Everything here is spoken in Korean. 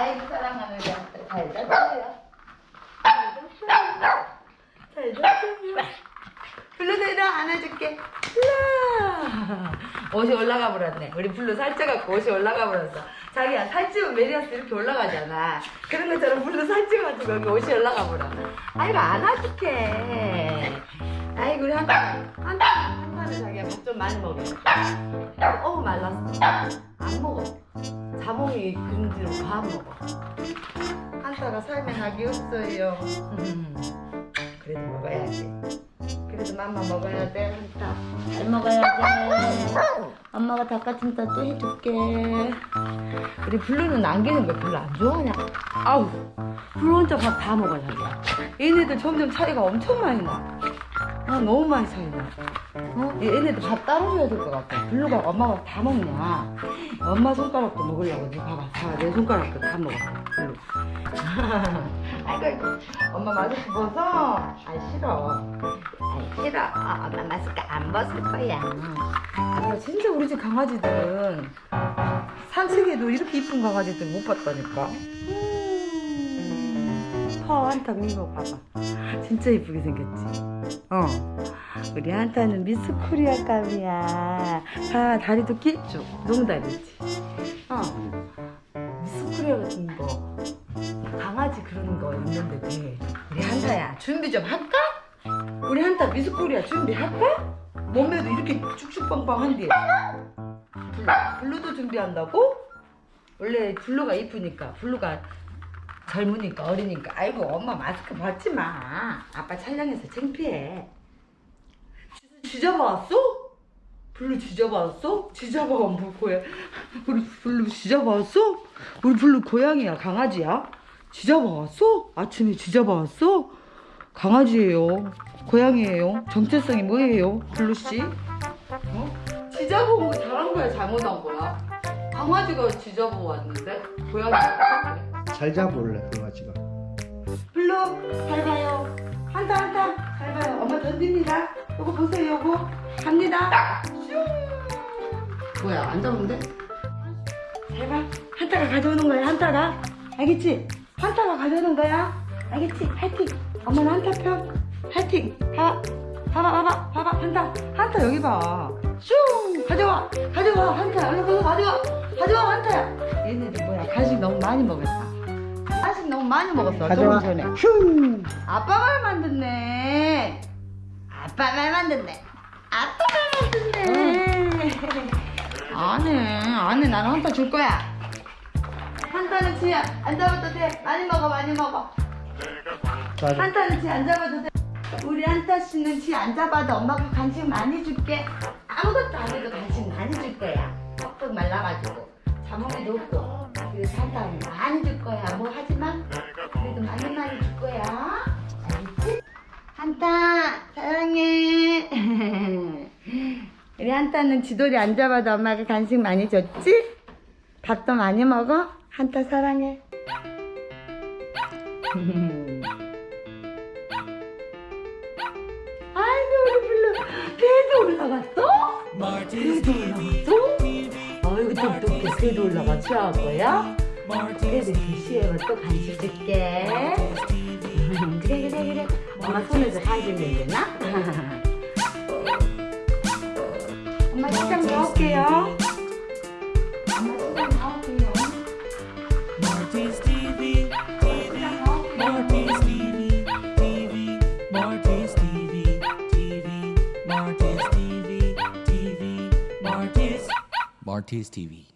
아이고 사랑하는 잘 잤어요. 잘 잤어요. 블루도 일어 안아줄게. 블루. 옷이 올라가 버렸네. 우리 블루 살쪄갖고 옷이 올라가 버렸어. 자기야 살찌면 메리야스 이렇게 올라가잖아. 그런 것처럼 블루 살찌가지고 여기 옷이 올라가 버려. 아이고 안아줄게. 아이고 우리 자기야 밥 좀 많이 먹어. 어우 말랐어. 안 먹어. 자몽이 근지로 밥 먹어. 한타가 삶에 낙이 없어요. 그래도 먹어야지. 그래도 맘마 먹어야 돼, 한타. 잘 먹어야 돼. 엄마가 닭가슴살 또 해줄게. 우리 블루는 남기는 거 별로 안 좋아하냐? 아우, 블루 혼자 밥 다 먹어, 자기야. 얘네들 점점 차이가 엄청 많이 나. 아, 너무 많이 차이 나. 어? 얘네들 밥 따로 줘야 될 것 같아. 블루가 엄마가 다 먹냐? 엄마 손가락도 먹으려고. 네 봐봐. 다, 내 손가락도 다 먹어. 블루. 아이고, 아이고. 엄마 마스크 벗어? 아, 싫어. 아, 싫어. 아, 엄마 마스크 안 벗을 거야. 아, 진짜 우리 집 강아지들은 산책에도 이렇게 이쁜 강아지들 못 봤다니까. 음, 파 한타 민거 봐봐. 진짜 이쁘게 생겼지. 어. 우리 한타는 미스 코리아 감이야. 아, 다리도 길쭉. 롱다리지. 어. 미스 코리아 같은 거. 강아지 그러는 거 있는데 돼. 우리 한타야, 준비 좀 할까? 우리 한타 미스 코리아 준비할까? 몸매도 이렇게 쭉쭉빵빵한데. 블루, 블루도 준비한다고? 원래 블루가 이쁘니까, 블루가 젊으니까 어리니까 아이고 엄마 마스크 벗지 마 아빠 촬영해서 창피해 지져봤어? 블루 지져봤어? 지져봐 뭐 고야 우리 블루 지져봤어? 우리 블루 고양이야 강아지야? 지져봤어? 아침에 지져봤어? 강아지예요 고양이에요 정체성이 뭐예요 블루씨? 어? 지져본 거 잘한 거야 잘못한 거야? 강아지가 지져보 왔는데 고양이가 잘 잡을래 강아지가 블루 잘 가요. 한타 한타 잘 가요. 엄마 던집니다. 요거 보세요 요거. 갑니다. 슝 뭐야 안 잡은데? 잘가. 한타가 가져오는 거야 한타가. 알겠지? 한타가 가져오는 거야. 알겠지? 파이팅. 엄마는 한타 편 파이팅. 봐봐. 봐봐 봐봐. 봐봐 한타. 한타 여기 봐슝 가져와. 가져와 한타. 얼른 가서 가져와. 가져와 한타야. 얘네들 뭐야 간식 너무 많이 먹었다 간식 너무 많이 먹었어 가져와 전에 슝 아빠 말 만 듣네. 아빠 말 만 듣네. 아빠 말 만 듣네. 안해, 안해. 나는 한타 줄 거야. 한타는 지야. 안 잡아도 돼. 많이 먹어, 많이 먹어. 한타는 지안 잡아도 돼. 우리 한타 씨는 지 안 잡아도 엄마가 간식 많이 줄게. 아무것도 안 해도 간식 많이 줄 거야. 뻑뻑 말라가지고. 자몽이도 없고. 한타는 지돌이 안 잡아도 엄마가 간식 많이 줬지? 밥도 많이 먹어? 한타 사랑해. 아이고 우리 블루 배도 올라갔어? 배도 올라갔어? 아이고 똑똑해 배도 올라가 취할 거야? 그래도 드시에만 또 간식 줄게 음, 그래 그래 그래 엄마 손에서 간식 냄새나? 엄마 식당 나올게요 엄마 식당 나올게요 Marty's TV, 식당 나올게요 Marty's TV, TV, Marty's TV, TV, Marty's TV, TV, Marty's. Marty's TV.